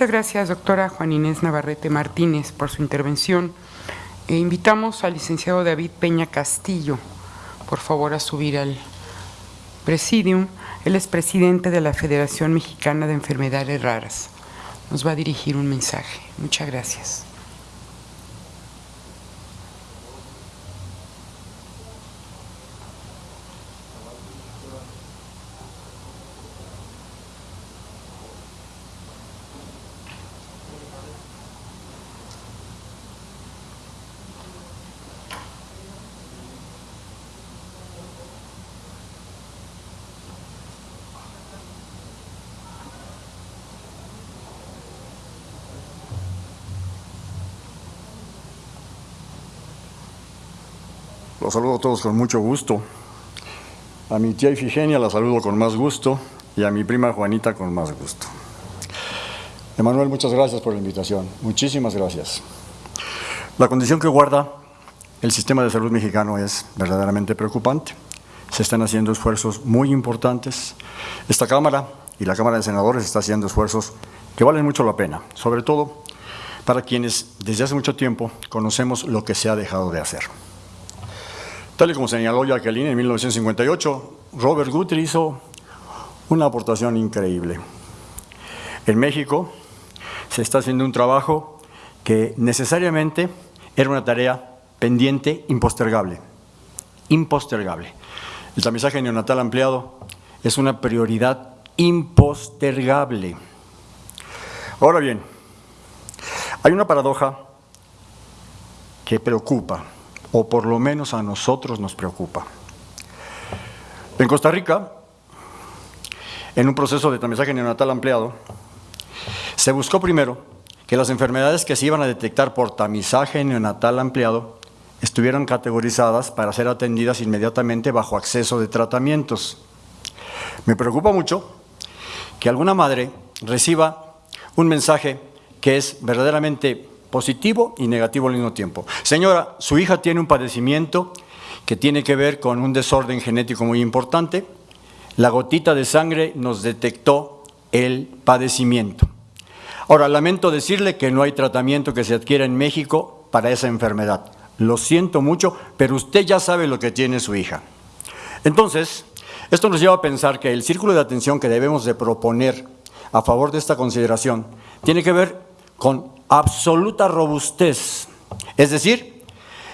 Muchas gracias, doctora Juan Inés Navarrete Martínez, por su intervención. E invitamos al licenciado David Peña Castillo, por favor, a subir al presidium. Él es presidente de la Federación Mexicana de Enfermedades Raras. Nos va a dirigir un mensaje. Muchas gracias. Los saludo a todos con mucho gusto. A mi tía Ifigenia la saludo con más gusto y a mi prima Juanita con más gusto. Emanuel, muchas gracias por la invitación. Muchísimas gracias. La condición que guarda el sistema de salud mexicano es verdaderamente preocupante. Se están haciendo esfuerzos muy importantes. Esta Cámara y la Cámara de Senadores está haciendo esfuerzos que valen mucho la pena, sobre todo para quienes desde hace mucho tiempo conocemos lo que se ha dejado de hacer. Tal y como señaló Jacqueline en 1958, Robert Guthrie hizo una aportación increíble. En México se está haciendo un trabajo que necesariamente era una tarea pendiente, impostergable. Impostergable. El tamizaje neonatal ampliado es una prioridad impostergable. Ahora bien, hay una paradoja que preocupa o por lo menos a nosotros nos preocupa. En Costa Rica, en un proceso de tamizaje neonatal ampliado, se buscó primero que las enfermedades que se iban a detectar por tamizaje neonatal ampliado estuvieran categorizadas para ser atendidas inmediatamente bajo acceso de tratamientos. Me preocupa mucho que alguna madre reciba un mensaje que es verdaderamente positivo y negativo al mismo tiempo. Señora, su hija tiene un padecimiento que tiene que ver con un desorden genético muy importante. La gotita de sangre nos detectó el padecimiento. Ahora, lamento decirle que no hay tratamiento que se adquiera en México para esa enfermedad. Lo siento mucho, pero usted ya sabe lo que tiene su hija. Entonces, esto nos lleva a pensar que el círculo de atención que debemos de proponer a favor de esta consideración tiene que ver con absoluta robustez. Es decir,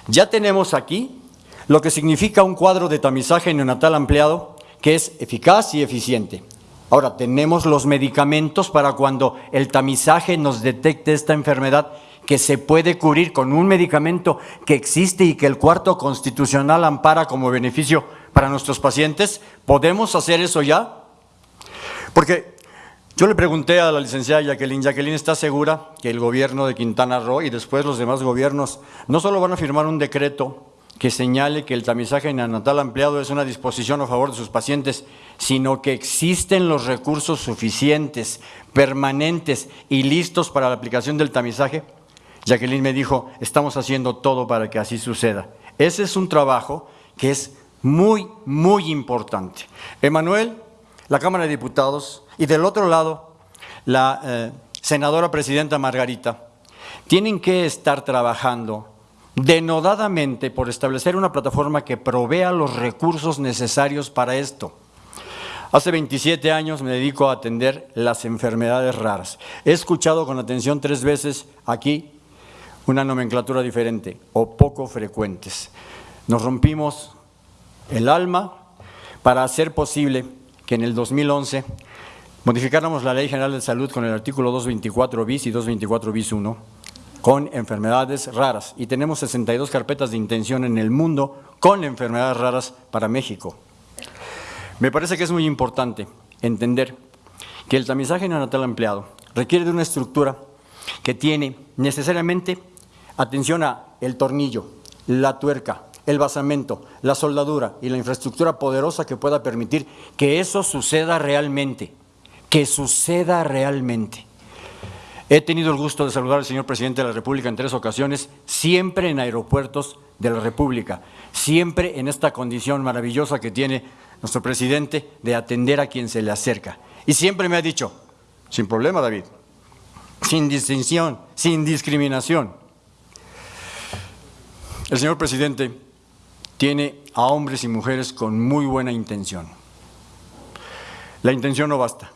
ya tenemos aquí lo que significa un cuadro de tamizaje neonatal ampliado que es eficaz y eficiente. Ahora, tenemos los medicamentos para cuando el tamizaje nos detecte esta enfermedad que se puede cubrir con un medicamento que existe y que el cuarto constitucional ampara como beneficio para nuestros pacientes. ¿Podemos hacer eso ya? Porque yo le pregunté a la licenciada Jacqueline, Jacqueline está segura que el gobierno de Quintana Roo y después los demás gobiernos no solo van a firmar un decreto que señale que el tamizaje neonatal ampliado es una disposición a favor de sus pacientes, sino que existen los recursos suficientes, permanentes y listos para la aplicación del tamizaje. Jacqueline me dijo, estamos haciendo todo para que así suceda. Ese es un trabajo que es muy, muy importante. Emanuel, la Cámara de Diputados, y del otro lado, la eh, senadora presidenta Margarita, tienen que estar trabajando denodadamente por establecer una plataforma que provea los recursos necesarios para esto. Hace 27 años me dedico a atender las enfermedades raras. He escuchado con atención tres veces aquí una nomenclatura diferente o poco frecuentes. Nos rompimos el alma para hacer posible que en el 2011 modificáramos la Ley General de Salud con el artículo 224 bis y 224 bis 1 con enfermedades raras y tenemos 62 carpetas de intención en el mundo con enfermedades raras para México. Me parece que es muy importante entender que el tamizaje neonatal empleado requiere de una estructura que tiene necesariamente atención a el tornillo, la tuerca, el basamento, la soldadura y la infraestructura poderosa que pueda permitir que eso suceda realmente que suceda realmente. He tenido el gusto de saludar al señor presidente de la República en tres ocasiones, siempre en aeropuertos de la República, siempre en esta condición maravillosa que tiene nuestro presidente de atender a quien se le acerca. Y siempre me ha dicho, sin problema David, sin distinción, sin discriminación. El señor presidente tiene a hombres y mujeres con muy buena intención. La intención no basta.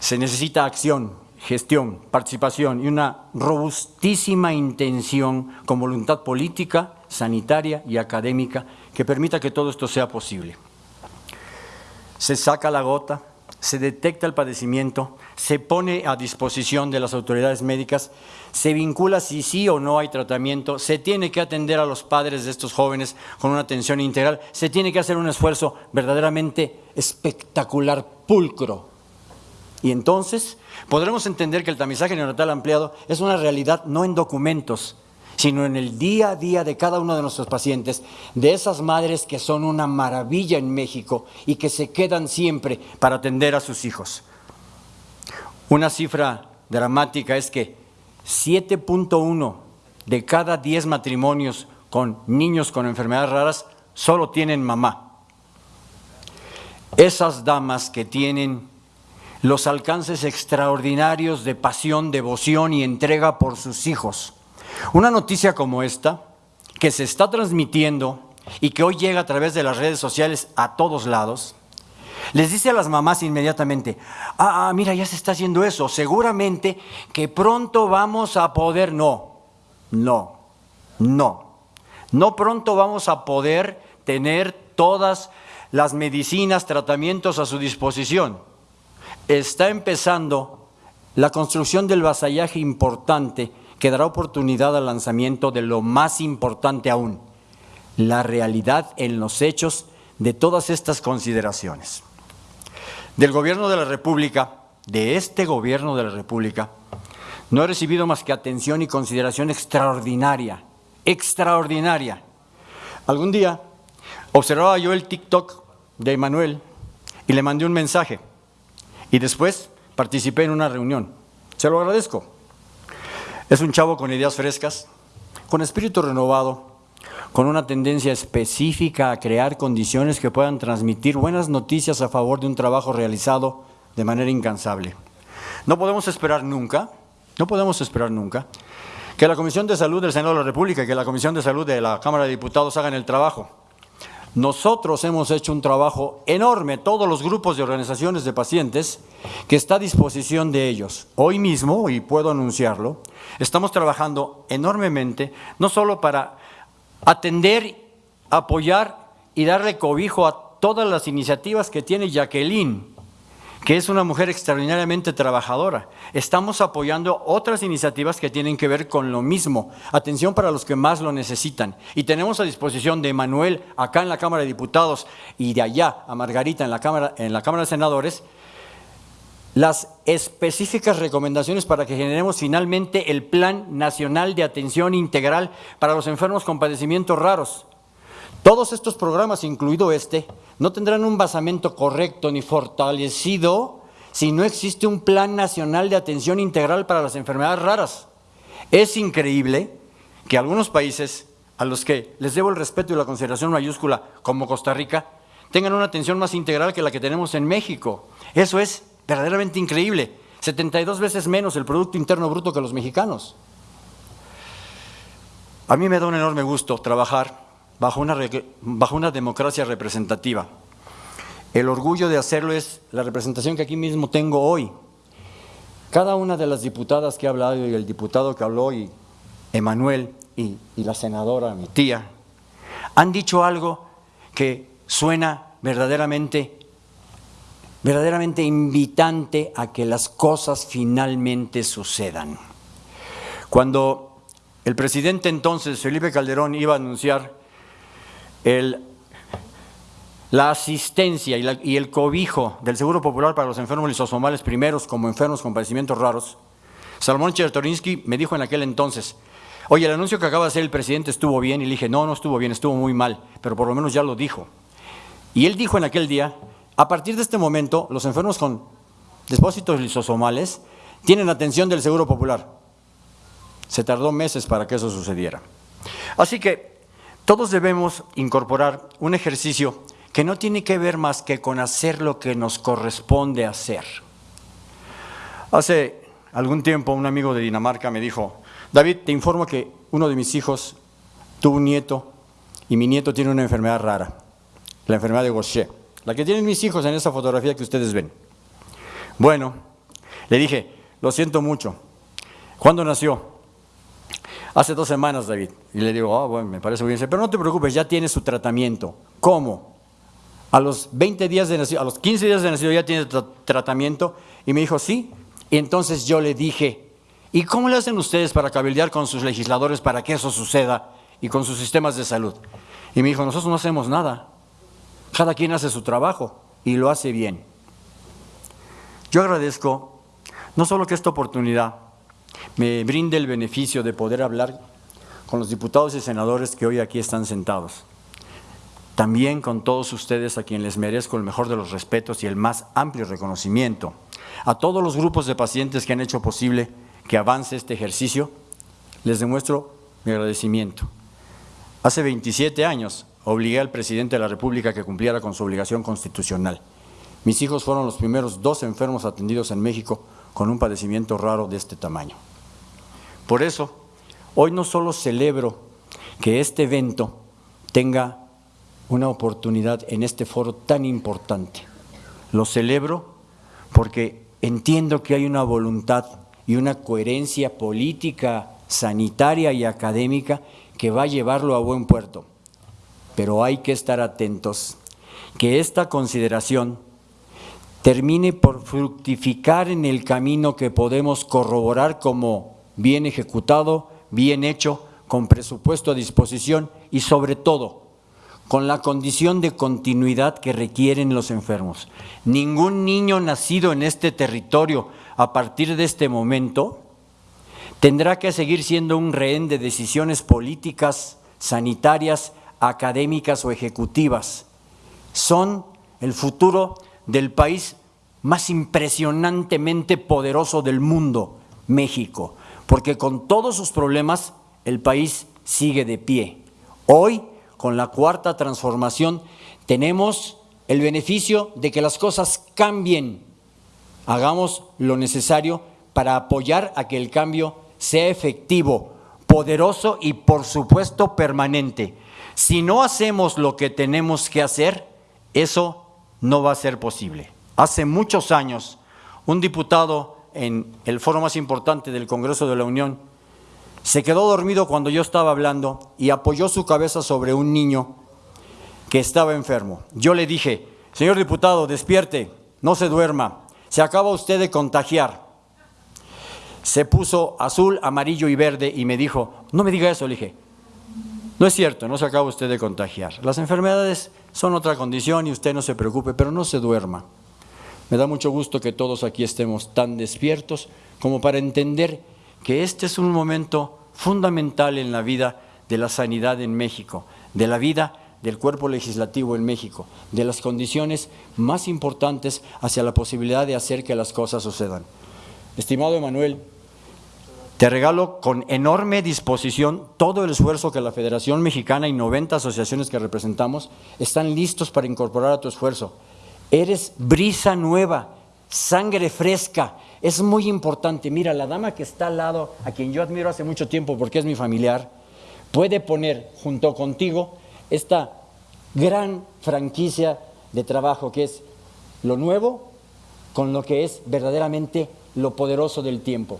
Se necesita acción, gestión, participación y una robustísima intención con voluntad política, sanitaria y académica que permita que todo esto sea posible. Se saca la gota, se detecta el padecimiento, se pone a disposición de las autoridades médicas, se vincula si sí o no hay tratamiento, se tiene que atender a los padres de estos jóvenes con una atención integral, se tiene que hacer un esfuerzo verdaderamente espectacular, pulcro. Y entonces podremos entender que el tamizaje neonatal ampliado es una realidad no en documentos, sino en el día a día de cada uno de nuestros pacientes, de esas madres que son una maravilla en México y que se quedan siempre para atender a sus hijos. Una cifra dramática es que 7.1 de cada 10 matrimonios con niños con enfermedades raras solo tienen mamá. Esas damas que tienen los alcances extraordinarios de pasión, devoción y entrega por sus hijos, una noticia como esta, que se está transmitiendo y que hoy llega a través de las redes sociales a todos lados, les dice a las mamás inmediatamente, ah, ah, mira, ya se está haciendo eso, seguramente que pronto vamos a poder, no, no, no, no pronto vamos a poder tener todas las medicinas, tratamientos a su disposición. Está empezando la construcción del vasallaje importante que dará oportunidad al lanzamiento de lo más importante aún, la realidad en los hechos de todas estas consideraciones. Del gobierno de la República, de este gobierno de la República, no he recibido más que atención y consideración extraordinaria, extraordinaria. Algún día observaba yo el TikTok de Emanuel y le mandé un mensaje y después participé en una reunión. Se lo agradezco. Es un chavo con ideas frescas, con espíritu renovado, con una tendencia específica a crear condiciones que puedan transmitir buenas noticias a favor de un trabajo realizado de manera incansable. No podemos esperar nunca, no podemos esperar nunca, que la Comisión de Salud del Senado de la República y que la Comisión de Salud de la Cámara de Diputados hagan el trabajo. Nosotros hemos hecho un trabajo enorme, todos los grupos de organizaciones de pacientes, que está a disposición de ellos. Hoy mismo, y puedo anunciarlo, estamos trabajando enormemente, no solo para atender, apoyar y darle cobijo a todas las iniciativas que tiene Jacqueline, que es una mujer extraordinariamente trabajadora. Estamos apoyando otras iniciativas que tienen que ver con lo mismo, atención para los que más lo necesitan. Y tenemos a disposición de Manuel acá en la Cámara de Diputados y de allá a Margarita en la Cámara, en la Cámara de Senadores, las específicas recomendaciones para que generemos finalmente el Plan Nacional de Atención Integral para los enfermos con padecimientos raros. Todos estos programas, incluido este, no tendrán un basamento correcto ni fortalecido si no existe un plan nacional de atención integral para las enfermedades raras. Es increíble que algunos países a los que les debo el respeto y la consideración mayúscula, como Costa Rica, tengan una atención más integral que la que tenemos en México. Eso es verdaderamente increíble. 72 veces menos el Producto Interno Bruto que los mexicanos. A mí me da un enorme gusto trabajar bajo una, democracia representativa. El orgullo de hacerlo es la representación que aquí mismo tengo hoy. Cada una de las diputadas que ha hablado y el diputado que habló y Emanuel y, y la senadora, mi tía, han dicho algo que suena verdaderamente, verdaderamente invitante a que las cosas finalmente sucedan. Cuando el presidente entonces, Felipe Calderón, iba a anunciar la asistencia y, el cobijo del Seguro Popular para los enfermos lisosomales primeros como enfermos con padecimientos raros, Salomón Chertorinsky me dijo en aquel entonces, oye, el anuncio que acaba de hacer el presidente estuvo bien, y le dije, no, no estuvo bien, estuvo muy mal, pero por lo menos ya lo dijo. Y él dijo en aquel día, a partir de este momento, los enfermos con depósitos lisosomales tienen atención del Seguro Popular. Se tardó meses para que eso sucediera. Así que todos debemos incorporar un ejercicio que no tiene que ver más que con hacer lo que nos corresponde hacer. Hace algún tiempo un amigo de Dinamarca me dijo, David, te informo que uno de mis hijos tuvo un nieto y mi nieto tiene una enfermedad rara, la enfermedad de Gaucher, la que tienen mis hijos en esa fotografía que ustedes ven. Bueno, le dije, lo siento mucho. ¿Cuándo nació? Hace dos semanas, David. Y le digo, ah, bueno, me parece bien. Pero no te preocupes, ya tiene su tratamiento. ¿Cómo? A los 20 días de nacido, a los 15 días de nacido ya tiene tratamiento. Y me dijo, sí. Y entonces yo le dije, ¿y cómo le hacen ustedes para cabildear con sus legisladores para que eso suceda y con sus sistemas de salud? Y me dijo, nosotros no hacemos nada. Cada quien hace su trabajo y lo hace bien. Yo agradezco no solo que esta oportunidad me brinde el beneficio de poder hablar con los diputados y senadores que hoy aquí están sentados, también con todos ustedes a quienes les merezco el mejor de los respetos y el más amplio reconocimiento, a todos los grupos de pacientes que han hecho posible que avance este ejercicio, les demuestro mi agradecimiento. Hace 27 años obligué al presidente de la República que cumpliera con su obligación constitucional. Mis hijos fueron los primeros dos enfermos atendidos en México con un padecimiento raro de este tamaño. Por eso, hoy no solo celebro que este evento tenga una oportunidad en este foro tan importante, lo celebro porque entiendo que hay una voluntad y una coherencia política, sanitaria y académica que va a llevarlo a buen puerto pero hay que estar atentos que esta consideración termine por fructificar en el camino que podemos corroborar como bien ejecutado, bien hecho, con presupuesto a disposición y sobre todo con la condición de continuidad que requieren los enfermos. Ningún niño nacido en este territorio a partir de este momento tendrá que seguir siendo un rehén de decisiones políticas, sanitarias académicas o ejecutivas. Son el futuro del país más impresionantemente poderoso del mundo, México, porque con todos sus problemas el país sigue de pie. Hoy, con la cuarta transformación, tenemos el beneficio de que las cosas cambien. Hagamos lo necesario para apoyar a que el cambio sea efectivo, poderoso y por supuesto permanente. Si no hacemos lo que tenemos que hacer, eso no va a ser posible. Hace muchos años, un diputado en el foro más importante del Congreso de la Unión se quedó dormido cuando yo estaba hablando y apoyó su cabeza sobre un niño que estaba enfermo. Yo le dije, señor diputado, despierte, no se duerma, se acaba usted de contagiar. Se puso azul, amarillo y verde y me dijo, no me diga eso, le dije, no es cierto, no se acaba usted de contagiar. Las enfermedades son otra condición y usted no se preocupe, pero no se duerma. Me da mucho gusto que todos aquí estemos tan despiertos como para entender que este es un momento fundamental en la vida de la sanidad en México, de la vida del cuerpo legislativo en México, de las condiciones más importantes hacia la posibilidad de hacer que las cosas sucedan. Estimado Emanuel, te regalo con enorme disposición todo el esfuerzo que la Federación Mexicana y 90 asociaciones que representamos están listos para incorporar a tu esfuerzo. Eres brisa nueva, sangre fresca. Es muy importante. Mira, la dama que está al lado, a quien yo admiro hace mucho tiempo porque es mi familiar, puede poner junto contigo esta gran franquicia de trabajo que es lo nuevo con lo que es verdaderamente lo poderoso del tiempo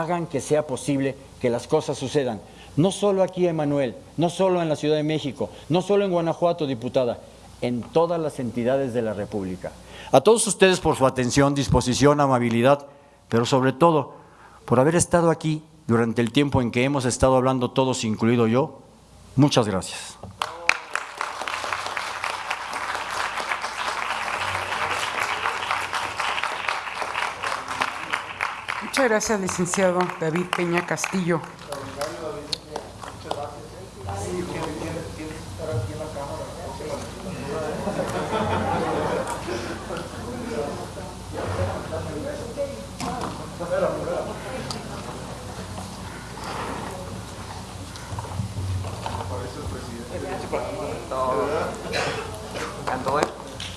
hagan que sea posible que las cosas sucedan. No solo aquí, Emanuel, no solo en la Ciudad de México, no solo en Guanajuato, diputada, en todas las entidades de la República. A todos ustedes por su atención, disposición, amabilidad, pero sobre todo por haber estado aquí durante el tiempo en que hemos estado hablando todos, incluido yo. Muchas gracias. Muchas gracias, licenciado David Peña Castillo.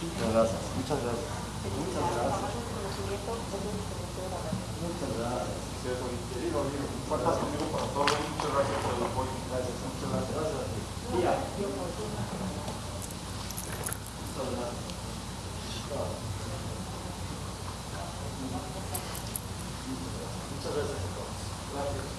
Muchas gracias. Muchas gracias. Muchas gracias. Muchas gracias por el apoyo. Gracias, muchas gracias. Mira. Muchas gracias. Muchas gracias a todos. Gracias.